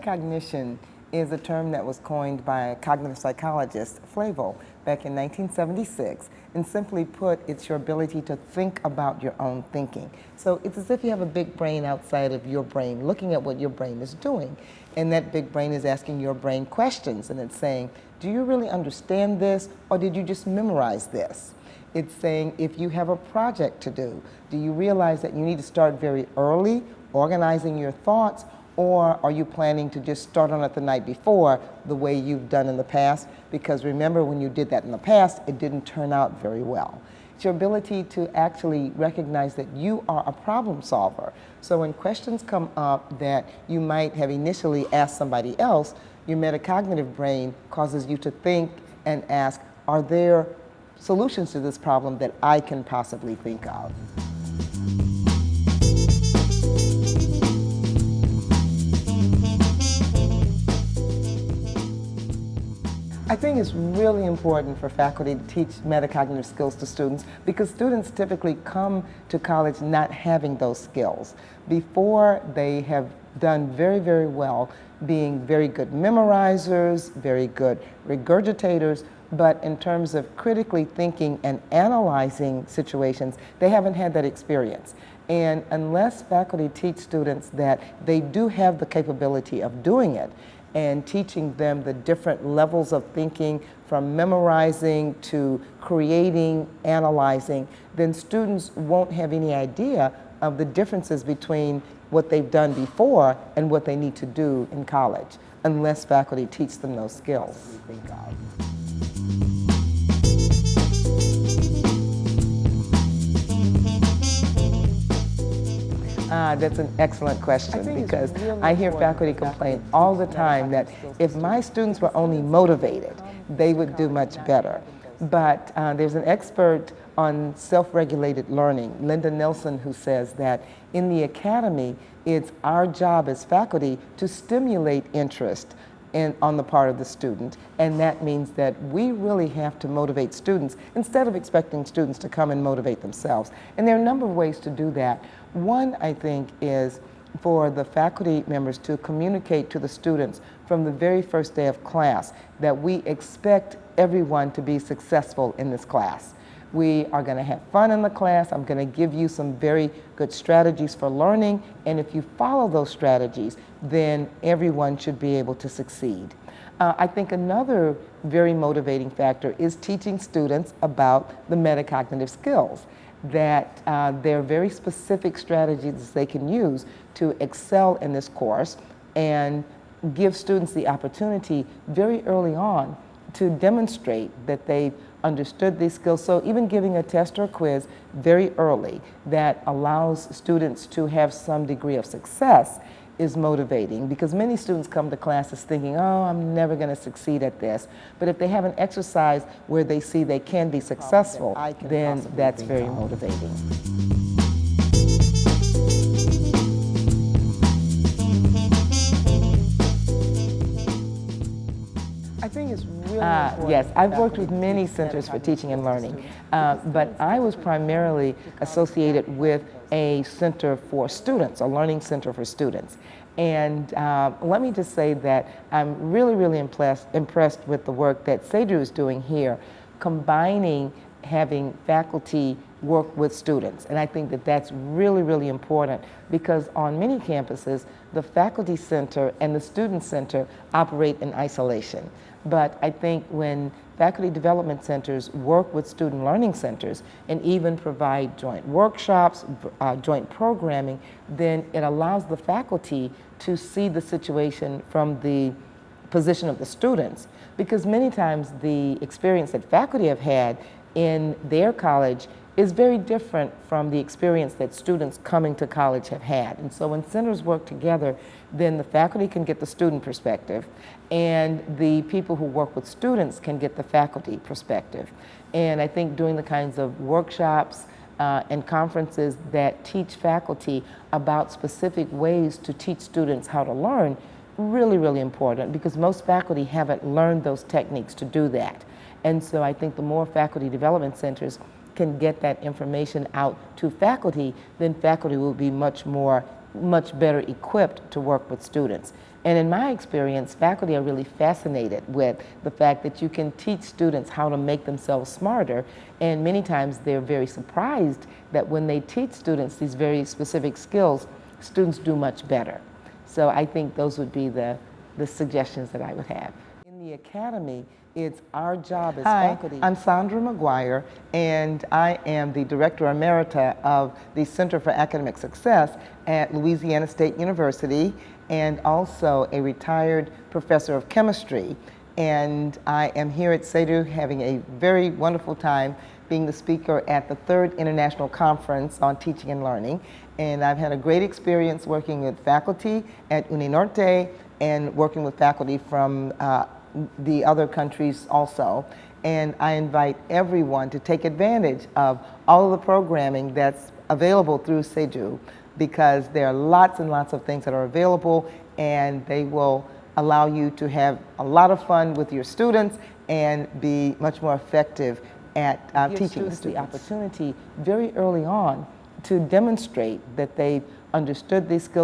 Metacognition is a term that was coined by cognitive psychologist Flavell back in 1976. And simply put, it's your ability to think about your own thinking. So it's as if you have a big brain outside of your brain, looking at what your brain is doing. And that big brain is asking your brain questions. And it's saying, do you really understand this? Or did you just memorize this? It's saying, if you have a project to do, do you realize that you need to start very early, organizing your thoughts, or are you planning to just start on it the night before the way you've done in the past? Because remember when you did that in the past, it didn't turn out very well. It's your ability to actually recognize that you are a problem solver. So when questions come up that you might have initially asked somebody else, your metacognitive brain causes you to think and ask, are there solutions to this problem that I can possibly think of? I think it's really important for faculty to teach metacognitive skills to students because students typically come to college not having those skills. Before they have done very, very well being very good memorizers, very good regurgitators, but in terms of critically thinking and analyzing situations, they haven't had that experience. And unless faculty teach students that they do have the capability of doing it, and teaching them the different levels of thinking from memorizing to creating, analyzing, then students won't have any idea of the differences between what they've done before and what they need to do in college, unless faculty teach them those skills. Ah, that's an excellent question because really I hear faculty complain all the time that if my students were only motivated, they would do much better. But uh, there's an expert on self-regulated learning, Linda Nilson, who says that in the academy, it's our job as faculty to stimulate interest in, on the part of the student. And that means that we really have to motivate students instead of expecting students to come and motivate themselves. And there are a number of ways to do that. One, I think, is for the faculty members to communicate to the students from the very first day of class that we expect everyone to be successful in this class. We are going to have fun in the class. I'm going to give you some very good strategies for learning. And if you follow those strategies, then everyone should be able to succeed. Uh, I think another very motivating factor is teaching students about the metacognitive skills that uh, there are very specific strategies they can use to excel in this course and give students the opportunity very early on to demonstrate that they've understood these skills. So even giving a test or a quiz very early that allows students to have some degree of success is motivating because many students come to classes thinking, oh, I'm never going to succeed at this. But if they have an exercise where they see they can be successful, then that's very motivating. I think it's really uh, Yes, I've worked with many centers for teaching and learning, uh, but I was primarily associated with a center for students, a learning center for students. And uh, let me just say that I'm really, really impressed, impressed with the work that CEDU is doing here, combining having faculty work with students. And I think that that's really, really important because on many campuses, the faculty center and the student center operate in isolation. But I think when faculty development centers work with student learning centers and even provide joint workshops, uh, joint programming, then it allows the faculty to see the situation from the position of the students. Because many times the experience that faculty have had in their college is very different from the experience that students coming to college have had. And so when centers work together, then the faculty can get the student perspective and the people who work with students can get the faculty perspective. And I think doing the kinds of workshops uh, and conferences that teach faculty about specific ways to teach students how to learn really, really important because most faculty haven't learned those techniques to do that. And so I think the more faculty development centers can get that information out to faculty, then faculty will be much more, much better equipped to work with students. And in my experience, faculty are really fascinated with the fact that you can teach students how to make themselves smarter. And many times they're very surprised that when they teach students these very specific skills, students do much better. So I think those would be the, the suggestions that I would have. The academy, it's our job as Hi, faculty. I'm Saundra McGuire, and I am the Director Emerita of the Center for Academic Success at Louisiana State University, and also a retired professor of chemistry. And I am here at CEDU having a very wonderful time being the speaker at the third International Conference on Teaching and Learning. And I've had a great experience working with faculty at UniNorte and working with faculty from uh, the other countries also. And I invite everyone to take advantage of all of the programming that's available through CEDU because there are lots and lots of things that are available and they will allow you to have a lot of fun with your students and be much more effective at uh, teaching students students. the opportunity very early on to demonstrate that they understood these skills